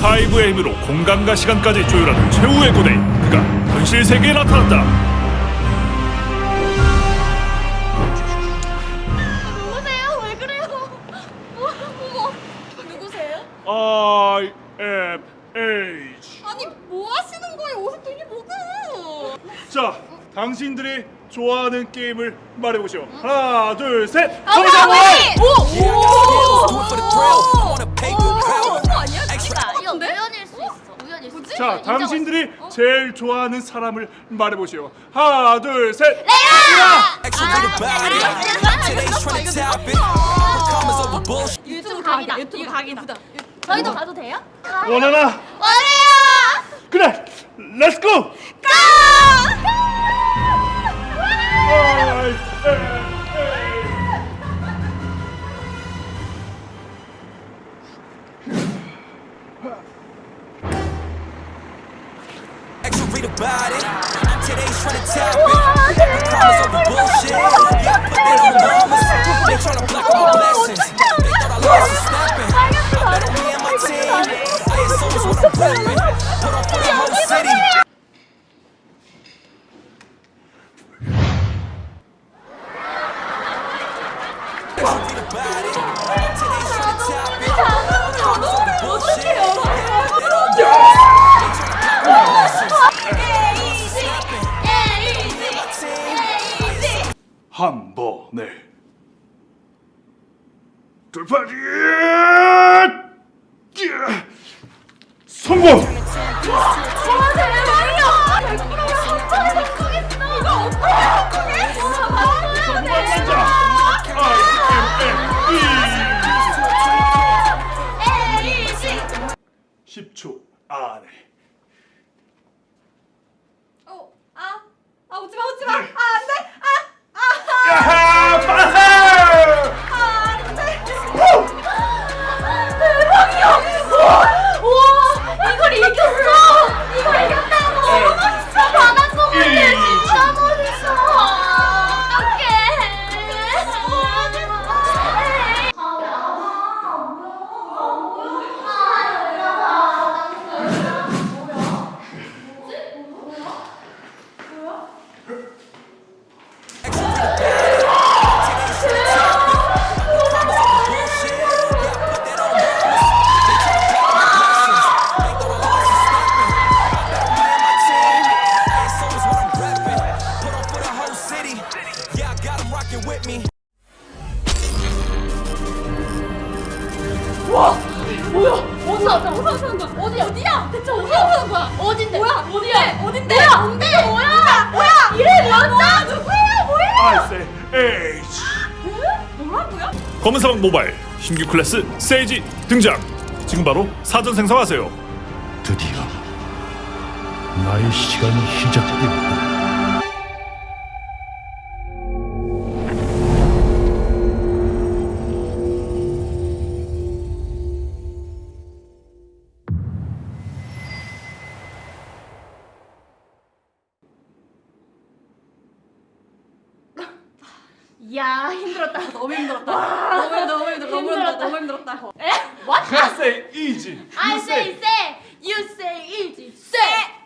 가이브의 힘으로 공간과 시간까지 조율하는 최후의 고대 그가 현실 세계에 나타났다 누구세요? 왜 그래요? 어머, 누구세요? I am H 아니 뭐 하시는 거예요? 옷을 되게 보고. 자 당신들이 좋아하는 게임을 말해보시오 하나 둘셋 오! 오! Do it for 아니야? 진짜 이거? 우연일 수 있어. 우연일 수 있어. 자 당신들이 제일 좋아하는 사람을 말해보시오 하나 둘셋. Commas over bullshit. 유튜브 각이다. 유튜브 각이다. 저희도 가도 돼요? 원하나 원해요. 그래 렛츠고 Extra read about it. Today's trending topic. Commas over bullshit. Yeah, put that on mamas. They tryna block all my blessings. They thought I lost some stepping. I bet on me and my team. ISO is what I'm. Put on for the whole city. Read about it. Topic. Commas 한 번에 돌파지! 성공 뭐야? 어디 나왔다? 어디 나왔는 거야? 어디 어디야? 대체 어디 나왔는 거야? 어딘데? 뭐야? 어디야? 어딘데? 뭐야? 뭔데? 뭐야? 뭐야? 이래 뭐야? 누구야? 뭐야? I say H 뭐라고요? 검은 사막 모바일 신규 클래스 세이지 등장 지금 바로 사전 생성하세요 드디어 나의 시간이 시작되었다. 야 힘들었다. 너무 힘들었다. 너무. 너무 힘들어. 너무 힘들었다. 너무 힘들었다. 에? What? I say easy I say say, you say easy. Say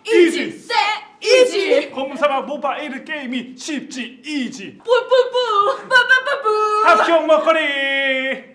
easy. Say easy. 검은 사막 모바일 게임이 쉽지 이지 뿌뿌뿌 뿌뿌뿌뿌. 합격 먹거리